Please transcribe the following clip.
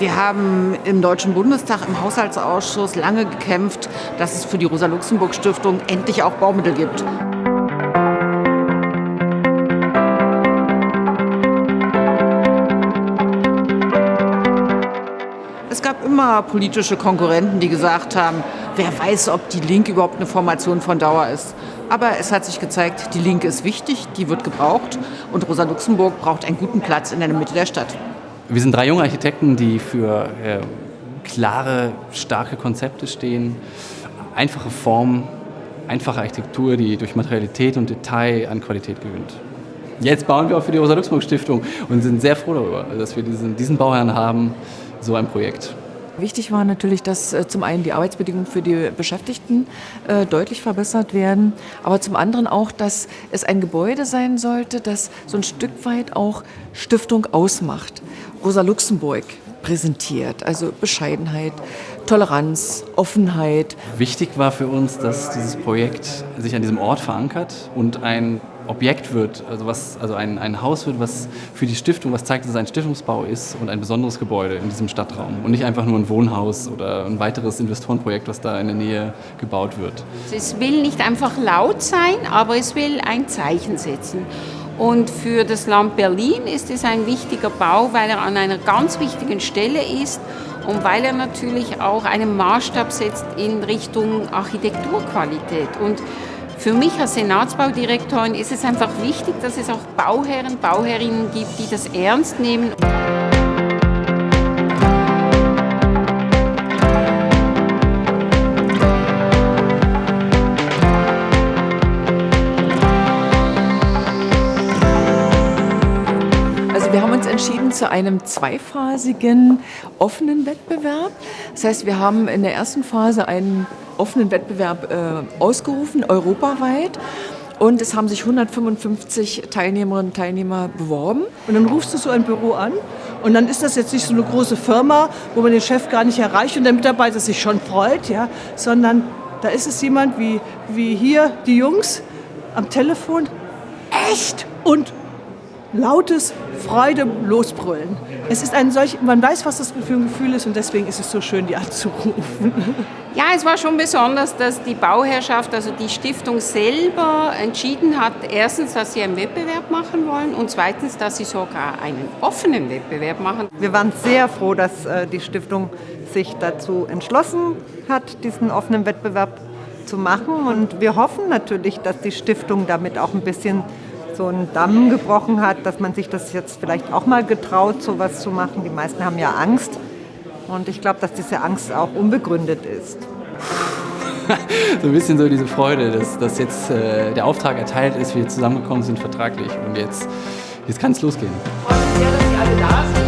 Wir haben im Deutschen Bundestag im Haushaltsausschuss lange gekämpft, dass es für die Rosa-Luxemburg-Stiftung endlich auch Baumittel gibt. Es gab immer politische Konkurrenten, die gesagt haben, wer weiß, ob die Linke überhaupt eine Formation von Dauer ist. Aber es hat sich gezeigt, die Linke ist wichtig, die wird gebraucht und Rosa Luxemburg braucht einen guten Platz in der Mitte der Stadt. Wir sind drei junge Architekten, die für äh, klare, starke Konzepte stehen, einfache Formen, einfache Architektur, die durch Materialität und Detail an Qualität gewinnt. Jetzt bauen wir auch für die Rosa-Luxemburg-Stiftung und sind sehr froh darüber, dass wir diesen, diesen Bauherrn haben, so ein Projekt. Wichtig war natürlich, dass äh, zum einen die Arbeitsbedingungen für die Beschäftigten äh, deutlich verbessert werden, aber zum anderen auch, dass es ein Gebäude sein sollte, das so ein Stück weit auch Stiftung ausmacht. Rosa Luxemburg präsentiert, also Bescheidenheit, Toleranz, Offenheit. Wichtig war für uns, dass dieses Projekt sich an diesem Ort verankert und ein Objekt wird, also, was, also ein, ein Haus wird, was für die Stiftung, was zeigt, dass es ein Stiftungsbau ist und ein besonderes Gebäude in diesem Stadtraum und nicht einfach nur ein Wohnhaus oder ein weiteres Investorenprojekt, was da in der Nähe gebaut wird. Es will nicht einfach laut sein, aber es will ein Zeichen setzen. Und für das Land Berlin ist es ein wichtiger Bau, weil er an einer ganz wichtigen Stelle ist und weil er natürlich auch einen Maßstab setzt in Richtung Architekturqualität. Und für mich als Senatsbaudirektorin ist es einfach wichtig, dass es auch Bauherren, Bauherrinnen gibt, die das ernst nehmen. Also wir haben uns entschieden zu einem zweiphasigen offenen Wettbewerb. Das heißt, wir haben in der ersten Phase einen offenen Wettbewerb äh, ausgerufen, europaweit. Und es haben sich 155 Teilnehmerinnen und Teilnehmer beworben. Und dann rufst du so ein Büro an und dann ist das jetzt nicht so eine große Firma, wo man den Chef gar nicht erreicht und der Mitarbeiter sich schon freut, ja, sondern da ist es jemand wie, wie hier die Jungs am Telefon. Echt? Und lautes Freude losbrüllen. Es ist ein solch, man weiß, was das für ein Gefühl ist und deswegen ist es so schön, die anzurufen. Ja, es war schon besonders, dass die Bauherrschaft, also die Stiftung selber entschieden hat, erstens, dass sie einen Wettbewerb machen wollen und zweitens, dass sie sogar einen offenen Wettbewerb machen. Wir waren sehr froh, dass äh, die Stiftung sich dazu entschlossen hat, diesen offenen Wettbewerb zu machen und wir hoffen natürlich, dass die Stiftung damit auch ein bisschen so einen Damm gebrochen hat, dass man sich das jetzt vielleicht auch mal getraut, so was zu machen. Die meisten haben ja Angst. Und ich glaube, dass diese Angst auch unbegründet ist. so ein bisschen so diese Freude, dass, dass jetzt äh, der Auftrag erteilt ist, wir zusammengekommen sind vertraglich und jetzt, jetzt kann es losgehen. Ich freue mich sehr, dass Sie alle da sind.